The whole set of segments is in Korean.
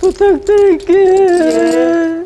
부탁드릴게. 저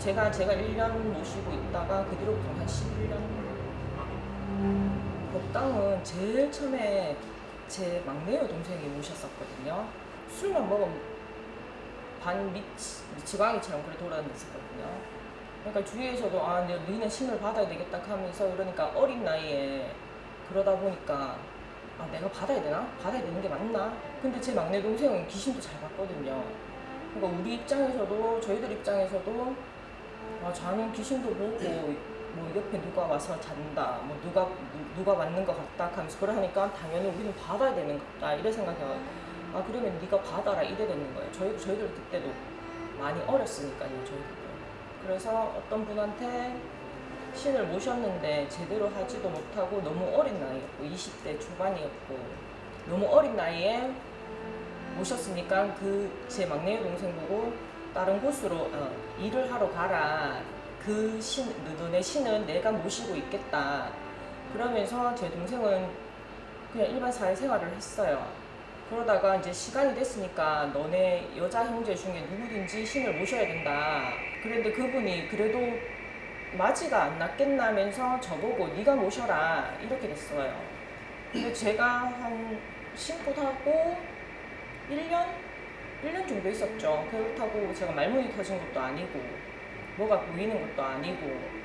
제가 제가 1년 모시고 있다가 그 뒤로부터 한 11년. 법당은 제일 처음에 제 막내 여동생이 모셨었거든요. 술만 먹으면 반 미치, 미치광이처럼 그래 돌아다녔었거든요. 그러니까 주위에서도 아, 너- 너희는 신을 받아야 되겠다 하면서 그러니까 어린 나이에 그러다 보니까 아, 내가 받아야 되나? 받아야 되는 게 맞나? 근데 제 막내 동생은 귀신도 잘 봤거든요. 그러니까 우리 입장에서도 저희들 입장에서도 아, 자는 귀신도 보고 뭐 옆에 누가 와서 잔다, 뭐 누가 누, 누가 맞는 것 같다 하면서 그러니까 당연히 우리는 받아야 되는 거다 이래 생각해요. 아 그러면 네가 받아라 이래 되는 거예요. 저희 저희들 그때도 많이 어렸으니까요, 저희들도. 그래서 어떤 분한테 신을 모셨는데 제대로 하지도 못하고 너무 어린 나이였고 20대 초반이었고 너무 어린 나이에 모셨으니까 그 제 막내 동생 보고 다른 곳으로 어, 일을 하러 가라. 그 신, 너네 신은 내가 모시고 있겠다. 그러면서 제 동생은 그냥 일반 사회생활을 했어요. 그러다가 이제 시간이 됐으니까 너네 여자 형제 중에 누구든지 신을 모셔야 된다. 그런데 그분이 그래도 맞이가 안 났겠나면서 저보고 네가 모셔라. 이렇게 됐어요. 근데 제가 한 신고하고 1년? 1년 정도 있었죠. 그렇다고 제가 말문이 터진 것도 아니고 뭐가 보이는 것도 아니고.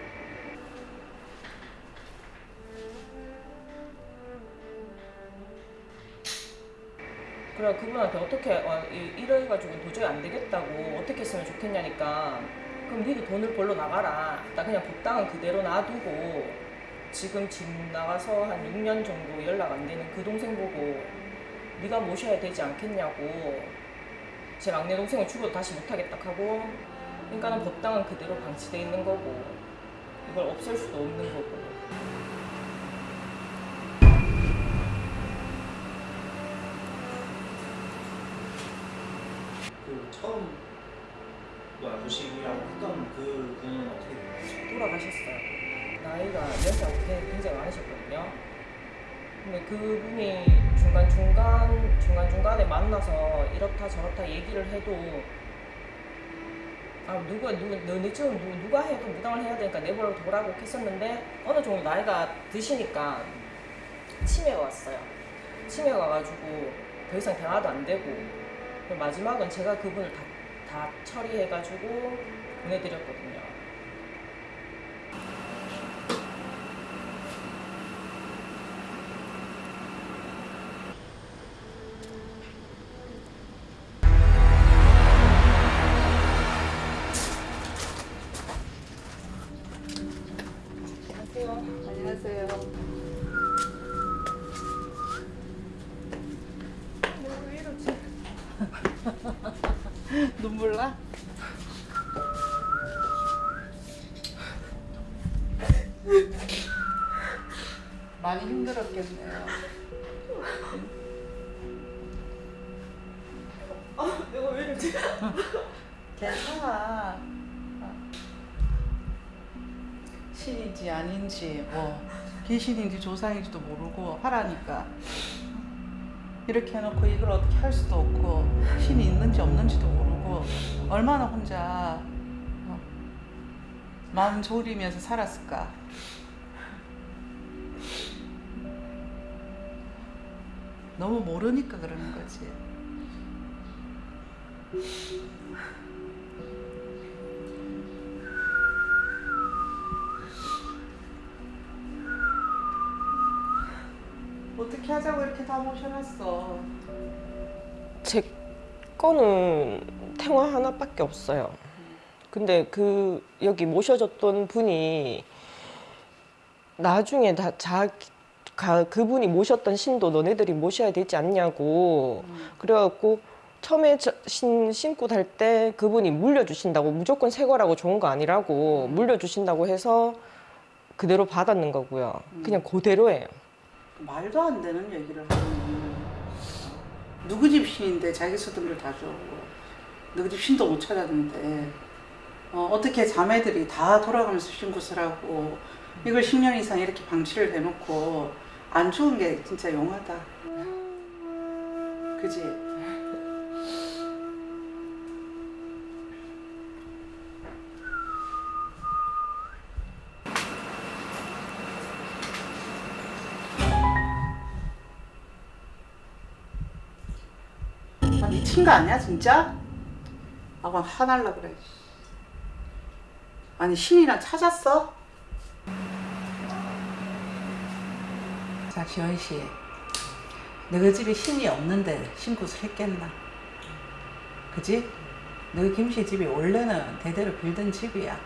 그래 그분한테 어떻게 어, 이- 이래가지고 도저히 안 되겠다고 어떻게 했으면 좋겠냐니까. 그럼 니도 돈을 벌러 나가라. 나 그냥 법당은 그대로 놔두고 지금 집 나가서 한 6년 정도 연락 안 되는 그 동생 보고 네가 모셔야 되지 않겠냐고 제 막내 동생은 죽어도 다시 못하겠다 하고 그러니까는 법당은 그대로 방치돼 있는 거고 이걸 없앨 수도 없는 거고 그 처음 뭐 모시기라고 했던 그 분은 어떻게? 돌아가셨어요. 나이가 연세가 굉장히 굉장히 많으셨거든요. 근데 그분이 중간중간, 중간중간에 만나서 이렇다 저렇다 얘기를 해도 아, 누가, 누가, 너네 지금 누, 누가 해도 무당을 해야 되니까 내버려 두라고 했었는데 어느 정도 나이가 드시니까 치매가 왔어요. 치매가 와가지고 더 이상 대화도 안 되고 마지막은 제가 그분을 다, 다 처리해가지고 보내드렸거든요. 아닌지 뭐 귀신인지 조상인지도 모르고 하라니까 이렇게 해놓고 이걸 어떻게 할 수도 없고 신이 있는지 없는지도 모르고 얼마나 혼자 어, 마음 졸이면서 살았을까. 너무 모르니까 그러는 거지. 어떻게 하자고 이렇게 다 모셔놨어. 제 거는 태화 하나밖에 없어요. 근데 그 여기 모셔졌던 분이 나중에 다 자, 가, 그분이 모셨던 신도 너네들이 모셔야 되지 않냐고 그래갖고 처음에 저- 신, 신고 달 때 그분이 물려주신다고 무조건 새 거라고 좋은 거 아니라고 물려주신다고 해서 그대로 받았는 거고요. 그냥 그대로예요. 말도 안 되는 얘기를 하는 누구 집 신인데 자기 수들을 다 주고 누구 집 신도 못 찾았는데 어, 어떻게 자매들이 다 돌아가면서 신굿을 하고 이걸 10년 이상 이렇게 방치를 해놓고 안 죽은 게 진짜 용하다 그지? 거 아니야 진짜? 아, 그럼 화날라 그래. 아니 신이랑 찾았어? 자 지원 씨, 너희 집에 신이 없는데 신굿을 했겠나? 그지? 너희 김씨 집이 원래는 대대로 빌던 집이야.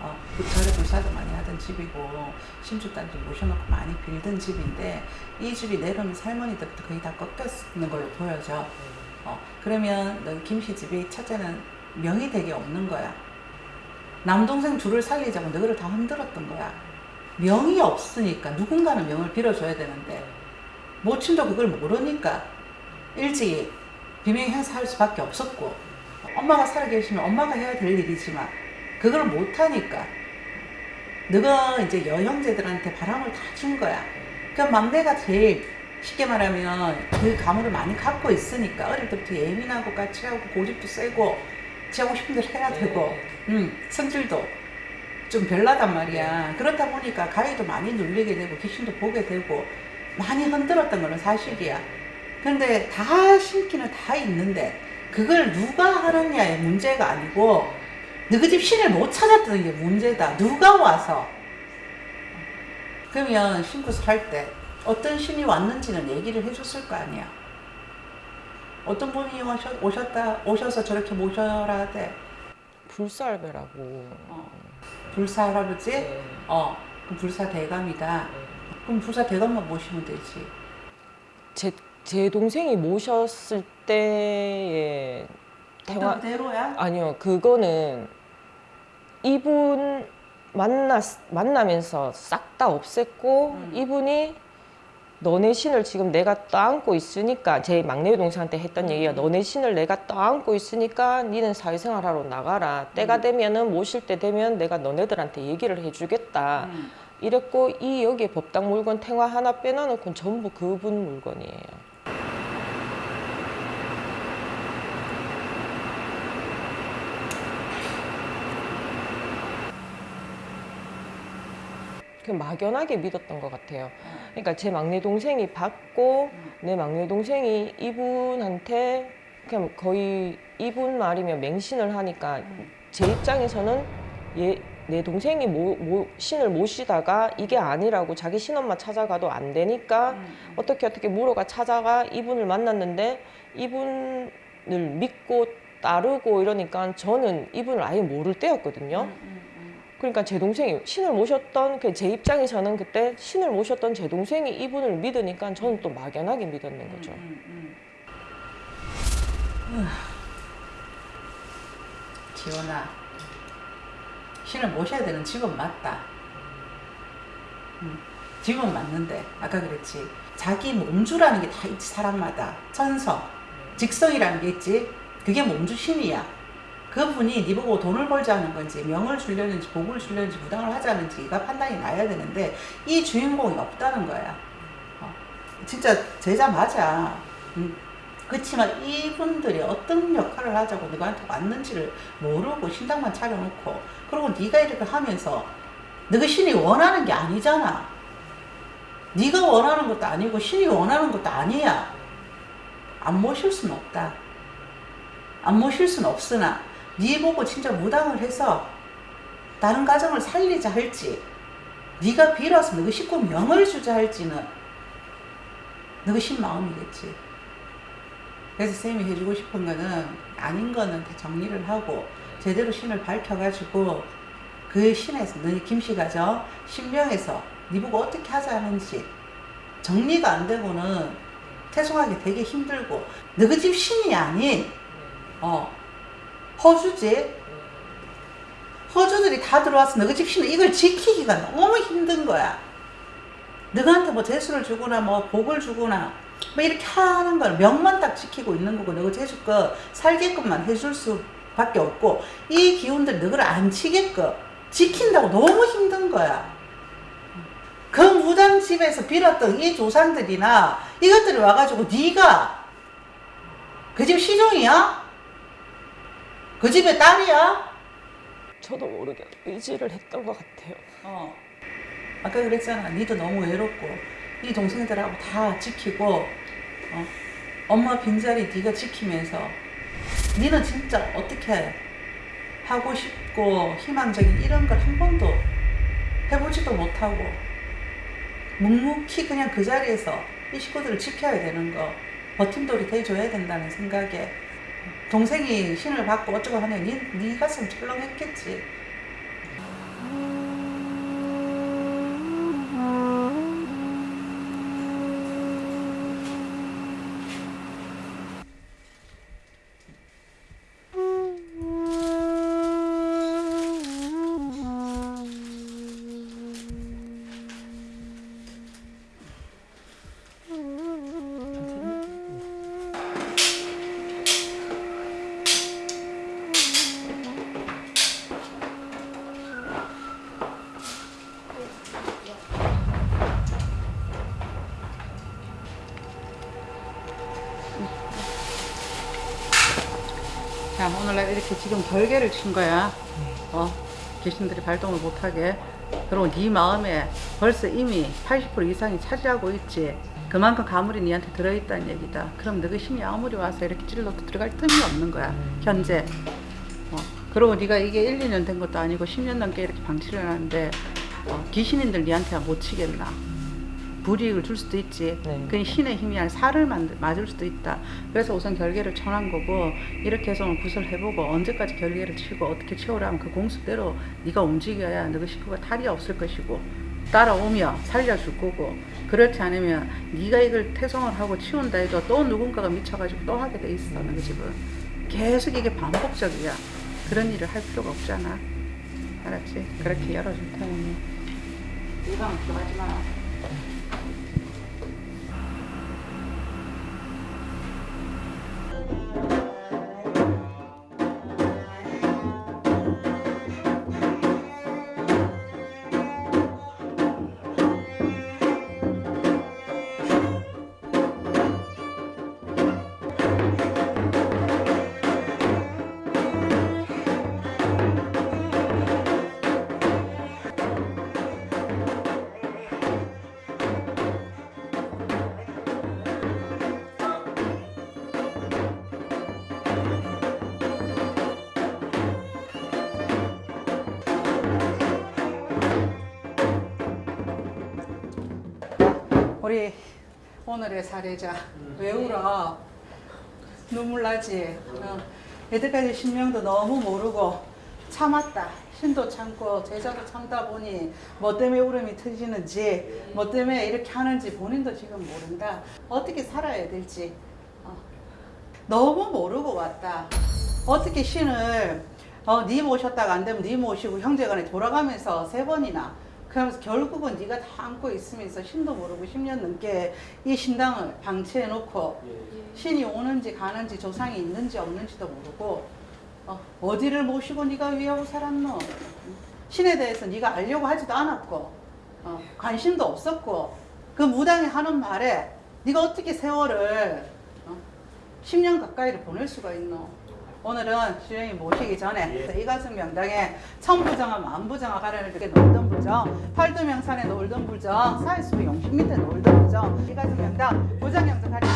어, 부처를 불사도 많이 하던 집이고 신주단도 모셔놓고 많이 빌던 집인데 이 집이 내려오면서 할머니 때부터 거의 다 꺾였는 걸로 보여져. 어, 그러면 너 김씨 집이 첫째는 명이 되게 없는 거야. 남동생 둘을 살리자고 너를 다 흔들었던 거야. 명이 없으니까 누군가는 명을 빌어줘야 되는데 모친도 그걸 모르니까 일찍 비명 행사할 수밖에 없었고 엄마가 살아계시면 엄마가 해야 될 일이지만 그걸 못하니까 너가 이제 여형제들한테 바람을 다 준 거야. 그 막내가 제일 쉽게 말하면 그 가물을 많이 갖고 있으니까 어릴 때부터 예민하고 까칠하고 고집도 세고 지 하고 싶은 대로 해야 되고 음, 성질도 좀 별나단 말이야. 그렇다 보니까 가위도 많이 눌리게 되고 귀신도 보게 되고 많이 흔들었던 거는 사실이야. 근데 다 신기는 다 있는데 그걸 누가 하느냐의 문제가 아니고 너희 집 신을 못 찾았다는 게 문제다. 누가 와서 그러면 신굿을 할때 어떤 신이 왔는지는 얘기를 해줬을 거 아니야. 어떤 분이 오셨, 오셨다 오셔서 저렇게 모셔라 돼. 불살배라고. 어. 불사 할아버지? 네. 어. 그럼 불사 대감이다. 그럼 불사 대감만 모시면 되지. 제, 제 동생이 모셨을 때의 대화 그대로야? 아니요 그거는 이분 만났 만나면서 싹 다 없앴고 음. 이분이 너네 신을 지금 내가 떠안고 있으니까 제 막내 동생한테 했던 음. 얘기가 너네 신을 내가 떠안고 있으니까 니는 사회생활 하러 나가라 때가 음. 되면은 모실 때 되면 내가 너네들한테 얘기를 해주겠다 음. 이랬고 이 여기에 법당 물건 탱화 하나 빼놔놓고는 전부 그분 물건이에요. 그 막연하게 믿었던 것 같아요. 그러니까 제 막내 동생이 받고 내 막내 동생이 이분한테 그냥 거의 이분 말이면 맹신을 하니까 제 입장에서는 얘, 내 동생이 모, 모, 신을 모시다가 이게 아니라고 자기 신엄마 찾아가도 안 되니까 음. 어떻게 어떻게 물어가 찾아가 이분을 만났는데 이분을 믿고 따르고 이러니까 저는 이분을 아예 모를 때였거든요. 그러니까 제 동생이 신을 모셨던 그 제 입장에서는 그때 신을 모셨던 제 동생이 이분을 믿으니까 저는 또 막연하게 믿었는 거죠. 음, 음, 음. 지원아, 신을 모셔야 되는 집은 맞다. 음, 집은 맞는데 아까 그랬지. 자기 몸주라는 게 다 있지 사람마다 천성, 직성이라는 게 있지. 그게 몸주 신이야. 그분이 네 보고 돈을 벌자는 건지 명을 주려는지 복을 주려는지 무당을 하자는지가 판단이 나야 되는데 이 주인공이 없다는 거야. 어, 진짜 제자 맞아. 음. 그렇지만 이분들이 어떤 역할을 하자고 너한테 왔는지를 모르고 신당만 차려놓고 그리고 네가 이렇게 하면서 너가 신이 원하는 게 아니잖아. 네가 원하는 것도 아니고 신이 원하는 것도 아니야. 안 모실 수는 없다. 안 모실 수는 없으나 네 보고 진짜 무당을 해서 다른 가정을 살리자 할지 네가 빌어서 너가 식구 명을 주자 할지는 너가 신 마음이겠지. 그래서 쌤이 해주고 싶은 거는 아닌 거는 다 정리를 하고 제대로 신을 밝혀가지고 그 신에서 너희 김씨가 저 신명에서 네 보고 어떻게 하자 하는지 정리가 안 되고는 태송하기 되게 힘들고 너희 집 신이 아닌 어 허주지 허주들이 다 들어와서 너희 집 신은 이걸 지키기가 너무 힘든 거야. 너희한테 뭐 대수를 주거나 뭐 복을 주거나 뭐 이렇게 하는 걸 명만 딱 지키고 있는 거고 너희 제주 거 살게끔만 해줄 수밖에 없고 이 기운들 너희를 안 치게끔 지킨다고 너무 힘든 거야. 그 무당 집에서 빌었던 이 조상들이나 이것들이 와가지고 네가 그 집 시종이야? 그 집의 딸이야? 저도 모르게 의지를 했던 것 같아요. 어. 아까 그랬잖아. 니도 너무 외롭고 이 동생들하고 다 지키고 어. 엄마 빈자리 네가 지키면서 니는 진짜 어떻게 하고 싶고 희망적인 이런 걸 한 번도 해보지도 못하고 묵묵히 그냥 그 자리에서 이 식구들을 지켜야 되는 거 버팀돌이 돼줘야 된다는 생각에 동생이 신을 받고 어쩌고 하면 니, 니 가슴 철렁했겠지. 자, 오늘날 이렇게 지금 결계를 친 거야. 어, 귀신들이 발동을 못하게. 그리고 네 마음에 벌써 이미 80% 이상이 차지하고 있지. 그만큼 가물이 니한테 들어있다는 얘기다. 그럼 너희 신이 아무리 와서 이렇게 찔러도 들어갈 틈이 없는 거야. 현재. 어, 그리고 네가 이게 1, 2년 된 것도 아니고 10년 넘게 이렇게 방치를 하는데 어, 귀신인들 니한테 못 치겠나. 불이익을 줄 수도 있지. 네. 그 신의 힘이 아니라 살을 만들, 맞을 수도 있다. 그래서 우선 결계를 쳐난 거고 이렇게 해서 구슬 해보고 언제까지 결계를 치고 어떻게 치우라면 그 공수대로 네가 움직여야 너희 식구가 탈이 없을 것이고 따라오며 살려줄 거고 그렇지 않으면 네가 이걸 태성을 하고 치운다 해도 또 누군가가 미쳐가지고 또 하게 돼 있어 너희 집은 계속 이게 반복적이야 그런 일을 할 필요가 없잖아 알았지? 그렇게 열어줄 테니 이방 들어가지 마 우리 오늘의 사례자 왜 울어? 눈물 나지? 어. 여태까지 신명도 너무 모르고 참았다. 신도 참고 제자도 참다 보니 뭐 때문에 울음이 터지는지 뭐 때문에 이렇게 하는지 본인도 지금 모른다. 어떻게 살아야 될지 어. 너무 모르고 왔다. 어떻게 신을 어, 네 모셨다가 안 되면 네 모시고 형제간에 돌아가면서 세 번이나 그러면서 결국은 네가 다 안고 있으면서 신도 모르고 10년 넘게 이 신당을 방치해 놓고 신이 오는지 가는지 조상이 있는지 없는지도 모르고 어, 어디를 모시고 네가 위하고 살았노? 신에 대해서 네가 알려고 하지도 않았고 어, 관심도 없었고 그 무당이 하는 말에 네가 어떻게 세월을 어, 10년 가까이를 보낼 수가 있노? 오늘은 주영이 모시기 전에 예. 이가슴 명당에 천부정화 만부정화 가려는 게 놀던 부정 팔도명산에 놀던 부정 사회수부 용신 밑에 놀던 부정 이가슴 명당 부정영정 가려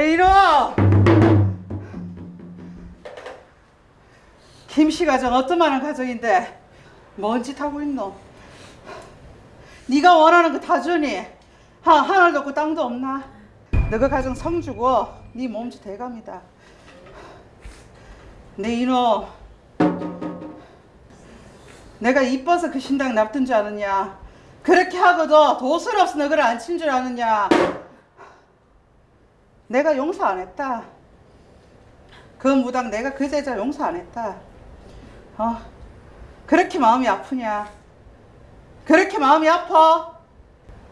내 이놈! 김씨 가정 어떠만한 가정인데 뭔 짓 하고 있노? 네가 원하는 거 다 주니 하, 하늘도 없고 땅도 없나? 너가 가정 성주고 네 몸주 대감이다 내 이놈 내가 이뻐서 그 신당 납둔 줄 아느냐 그렇게 하고도 도술 없어 너를 안친 줄 아느냐 내가 용서 안 했다. 그 무당 내가 그 제자 용서 안 했다. 어? 그렇게 마음이 아프냐? 그렇게 마음이 아파?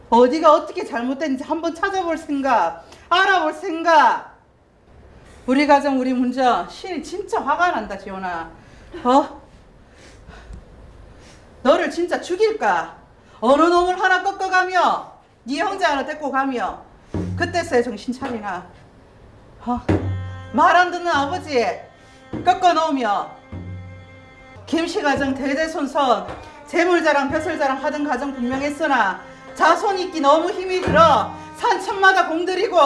어디가 어떻게 잘못됐는지 한번 찾아볼 생각 알아볼 생각. 우리 가정 우리 문정 신이 진짜 화가 난다 지원아. 어? 너를 진짜 죽일까? 어느 놈을 하나 꺾어가며 네 형제 하나 데리고 가며 그때서야 정신 차리나 어? 말안 듣는 아버지 꺾어 놓으며 김씨 가정 대대손손 재물자랑 벼슬자랑 하던 가정 분명했으나 자손 있기 너무 힘이 들어 산천마다 공들이고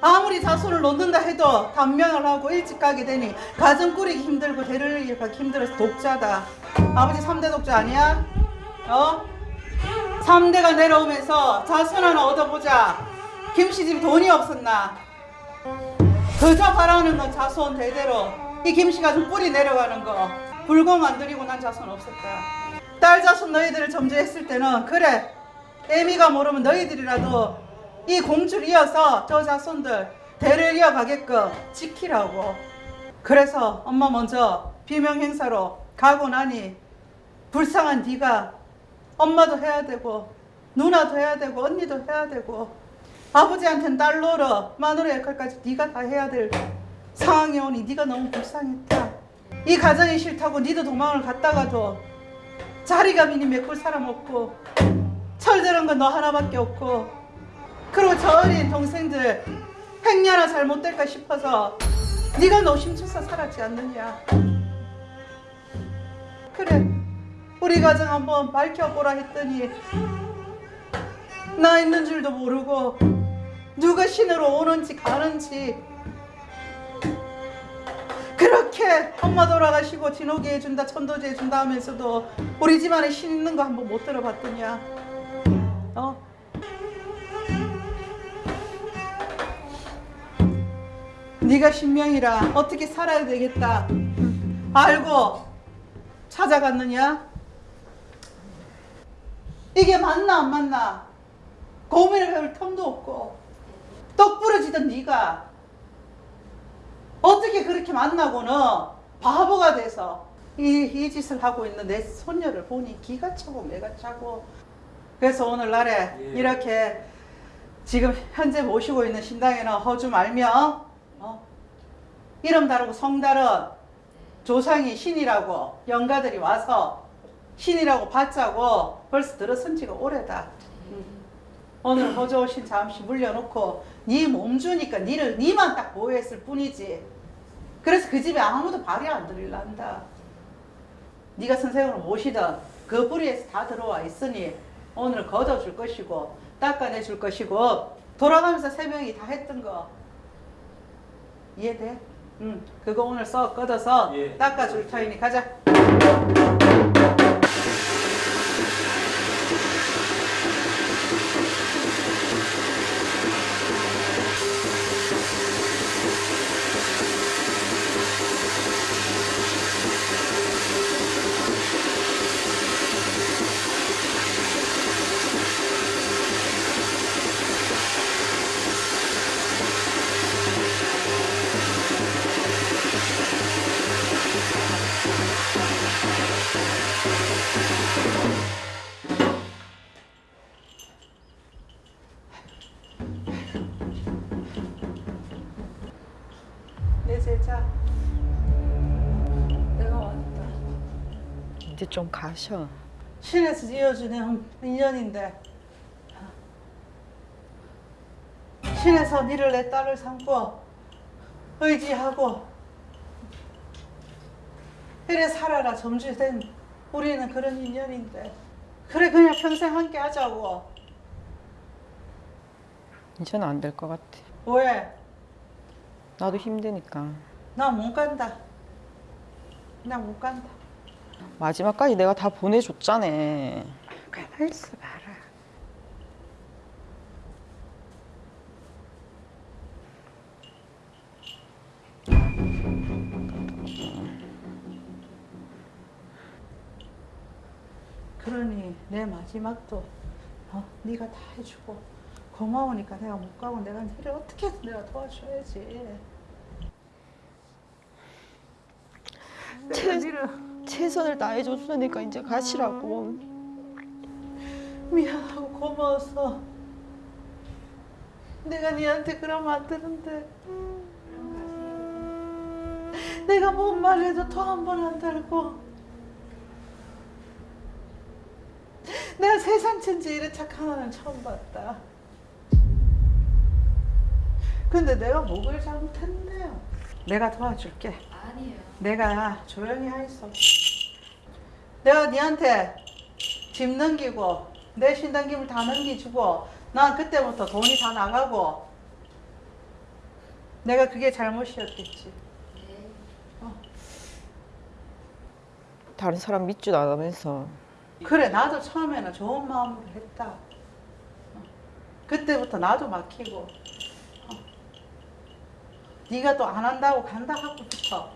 아무리 자손을 놓는다 해도 단명을 하고 일찍 가게 되니 가정 꾸리기 힘들고 대를 이어가기 힘들어서 독자다 아버지 3대 독자 아니야? 어? 3대가 내려오면서 자손 하나 얻어보자. 김씨 집 돈이 없었나? 그저 바라는 건 자손 대대로. 이 김씨가 좀 뿌리 내려가는 거. 불공 안 들이고 난 자손 없었다 딸 자손 너희들을 점지했을 때는 그래. 애미가 모르면 너희들이라도 이 공주를 이어서 저 자손들 대를 이어가게끔 지키라고. 그래서 엄마 먼저 비명 행사로 가고 나니 불쌍한 네가 엄마도 해야 되고 누나도 해야 되고 언니도 해야 되고 아버지한테는 딸 노릇 마누라 역할까지 네가 다 해야 될 상황이 오니 네가 너무 불쌍했다. 이 가정이 싫다고 니도 도망을 갔다가도 자리가 비니 메꿀 사람 없고 철들은 건 너 하나밖에 없고 그리고 저 어린 동생들 행여나 잘못될까 싶어서 네가 노심초사 살았지 않느냐. 그래 우리 가정 한번 밝혀보라 했더니 나 있는 줄도 모르고 누가 신으로 오는지 가는지 그렇게 엄마 돌아가시고 진호기 해준다 천도지 해준다 하면서도 우리 집안에 신 있는 거 한번 못 들어봤더냐 어? 네가 신명이라 어떻게 살아야 되겠다 알고 찾아갔느냐? 이게 맞나 안 맞나? 고민을 해볼 틈도 없고 똑 부러지던 네가 어떻게 그렇게 만나고는 바보가 돼서 이, 이 짓을 하고 있는 내 손녀를 보니 기가 차고 매가 차고 그래서 오늘날에 예. 이렇게 지금 현재 모시고 있는 신당에는 허주 말며 어? 이름 다르고 성 다른 조상이 신이라고 영가들이 와서 신이라고 받자고 벌써 들어선 지가 오래다. 음. 오늘 호조 오신 잠시 물려놓고 네 몸 주니까 니를 니만 딱 보호했을 뿐이지. 그래서 그 집에 아무도 발이 안 들릴란다. 네가 선생으로 모시던 그 뿌리에서 다 들어와 있으니 오늘 걷어줄 것이고 닦아내줄 것이고 돌아가면서 세 명이 다 했던 거 이해돼? 응. 그거 오늘 써 걷어서 예. 닦아줄 터이니 가자. 좀 가셔. 신에서 이어주는 인연인데 신에서 니를 내 딸을 삼고 의지하고 이래 살아라 점주된 우리는 그런 인연인데 그래 그냥 평생 함께 하자고 이제는 안 될 것 같아. 왜? 나도 힘드니까. 나 못 간다. 나 못 간다. 마지막까지 내가 다 보내줬잖아. 가만히 있어 봐라. 그러니 내 마지막도 어, 네가 다 해주고 고마우니까 내가 못 가고 내가 너를 어떻게든 내가 도와줘야지. 내가 최- 너를 최선을 다해줬으니까 이제 가시라고. 미안하고 고마워서 내가 니한테 그러면 안 되는데 내가 뭔 말해도 더한번 안 달고 내가 세상 천지 이런 착한 아는 처음 봤다 근데 내가 뭐를 잘못했네요 내가 도와줄게 아니에요. 내가 조용히 하있어. 내가 니한테 짐 넘기고 내 신당김을 다 넘기주고 난 그때부터 돈이 다 나가고 내가 그게 잘못이었겠지. 네. 다른 사람 믿지도 않으면서. 그래 나도 처음에는 좋은 마음으로 했다. 어. 그때부터 나도 막히고 어. 네가 또 안 한다고 간다 하고부터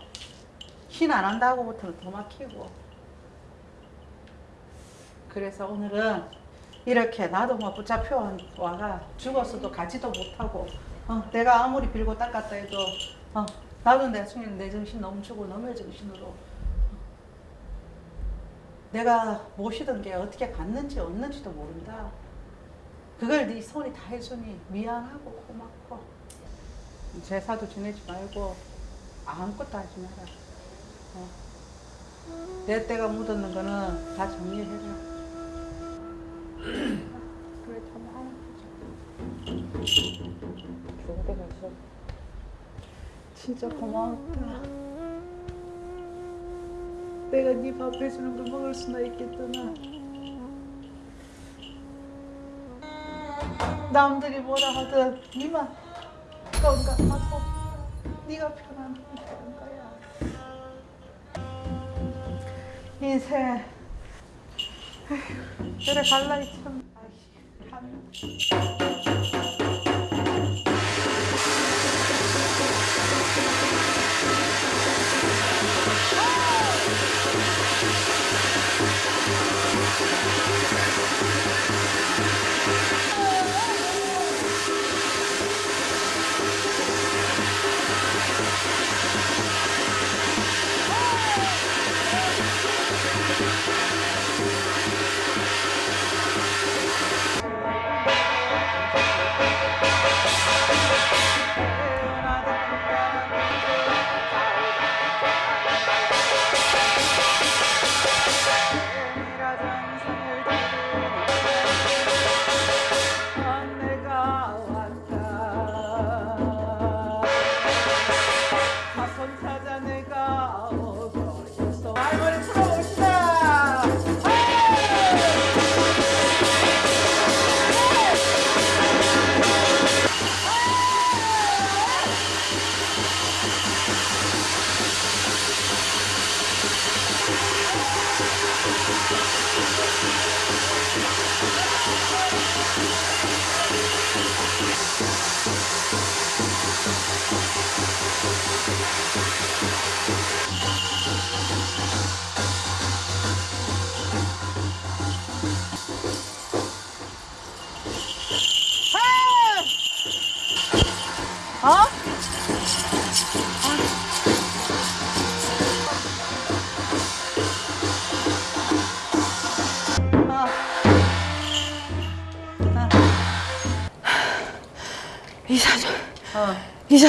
신안 한다고부터는 더 막히고 그래서 오늘은 이렇게 나도 뭐 붙잡혀 와가 죽었어도 가지도 못하고 어, 내가 아무리 빌고 닦았다 해도 어, 나도 나중에 내 정신 넘치고 너의 정신으로 내가 모시던 게 어떻게 갔는지 없는지도 모른다. 그걸 네 손이 다 해주니 미안하고 고맙고 제사도 지내지 말고 아무것도 하지 마라. 어. 내 때가 묻었는 거는 다 정리해라. 진짜 고마웠다. 내가 네 밥 해주는 거 먹을 수나 있겠더나. 남들이 뭐라 하든 니만 건강하고 네가 되는 거야. 인생 그래 갈라 있참. 참. 내가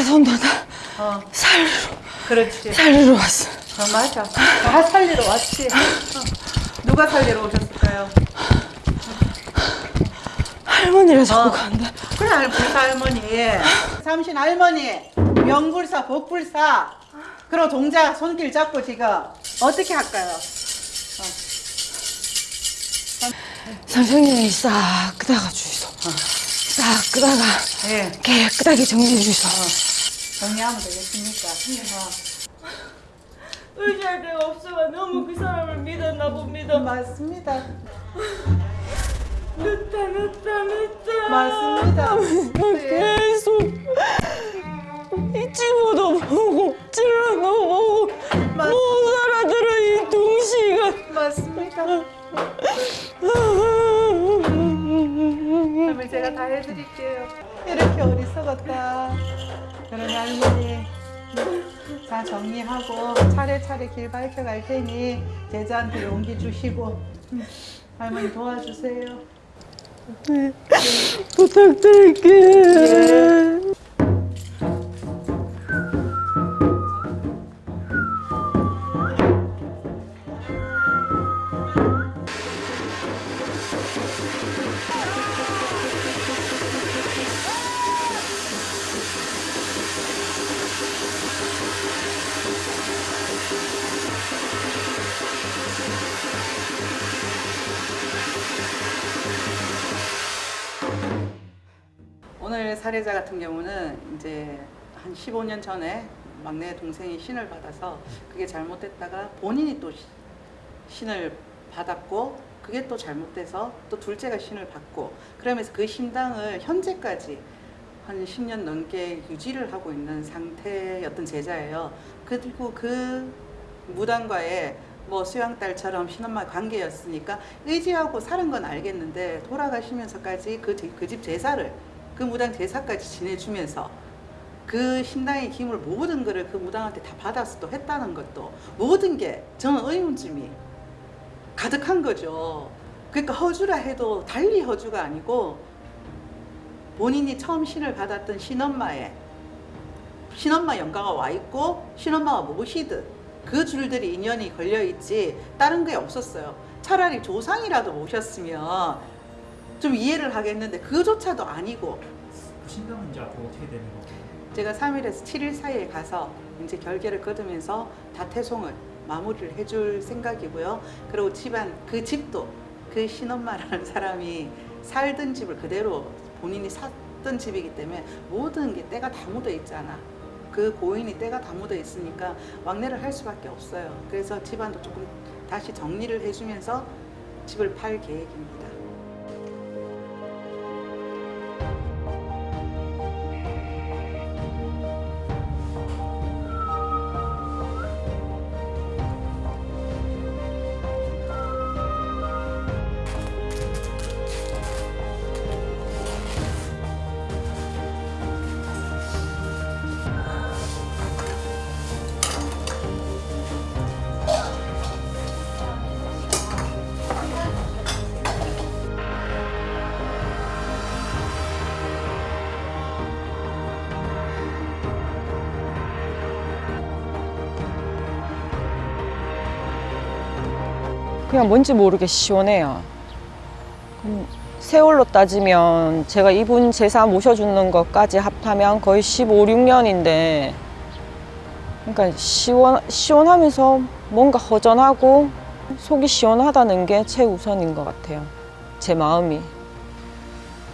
선도 다 어, 살리러, 그렇지. 살리러 왔어. 어, 맞아. 다 살리러 왔지. 어. 누가 살리러 오셨을까요? 할머니가 자꾸 어. 간다. 그래, 할- 불사 할머니. 삼신 할머니, 명불사, 복불사. 그럼 동자 손길 잡고 지금 어떻게 할까요? 선생님이 싹 닦아 주이소. 싹 끄다가 예. 깨끗하게 정리해 주셔. 정리하면 되겠습니까? 어. 의지할 데가 없어가 너무 그 사람을 믿었나 봅니다. 맞습니다. 늦다 늦다 늦다. 맞습니다. 예. 계속 이 집어도 보고 찔러도 보고 맞- 못 알아들어 이 둥시가. 맞습니다. 그러면 제가 다 해드릴게요. 이렇게 어리석었다. 그러면 할머니 다 정리하고 차례차례 길 밝혀갈 테니 제자한테 용기 주시고 음, 할머니 도와주세요. 부탁드릴게. 오늘 사례자 같은 경우는 이제 한 15년 전에 막내 동생이 신을 받아서 그게 잘못됐다가 본인이 또 시- 신을 받았고 그게 또 잘못돼서 또 둘째가 신을 받고 그러면서 그 신당을 현재까지 한 10년 넘게 유지를 하고 있는 상태였던 제자예요. 그리고 그 무당과의 뭐 수양딸처럼 신엄마 관계였으니까 의지하고 사는 건 알겠는데 돌아가시면서까지 그 집 제사를 그 무당 제사까지 지내주면서 그 신당의 힘을 모든 것을 그 무당한테 다 받아서 또 했다는 것도 모든 게 저는 의문점이 가득한 거죠. 그러니까 허주라 해도 달리 허주가 아니고 본인이 처음 신을 받았던 신엄마의 신엄마 영가가 와 있고 신엄마가 모시듯 그 줄들이 인연이 걸려 있지 다른 게 없었어요. 차라리 조상이라도 모셨으면 좀 이해를 하겠는데 그조차도 아니고 그 신당은 이제 앞으로 어떻게 되는 거예요? 제가 3일에서 7일 사이에 가서 이제 결계를 거두면서 다 태송을 마무리를 해줄 생각이고요. 그리고 집안 그 집도 그 신엄마라는 사람이 살던 집을 그대로 본인이 샀던 집이기 때문에 모든 게 때가 다 묻어 있잖아. 그 고인이 때가 다 묻어 있으니까 왕래를 할 수밖에 없어요. 그래서 집안도 조금 다시 정리를 해주면서 집을 팔 계획입니다. 그냥 뭔지 모르게 시원해요. 음, 세월로 따지면 제가 이분 제사 모셔주는 것까지 합하면 거의 15, 16년인데 그러니까 시원, 시원하면서 뭔가 허전하고 속이 시원하다는 게 최우선인 것 같아요. 제 마음이.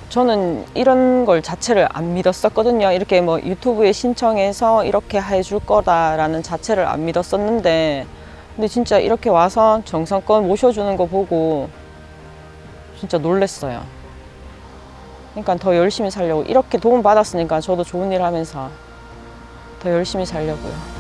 저는 이런 걸 자체를 안 믿었었거든요. 이렇게 뭐 유튜브에 신청해서 이렇게 해줄 거다라는 자체를 안 믿었었는데 근데 진짜 이렇게 와서 정성껏 모셔주는 거 보고 진짜 놀랬어요. 그러니까 더 열심히 살려고 이렇게 도움 받았으니까 저도 좋은 일 하면서 더 열심히 살려고요.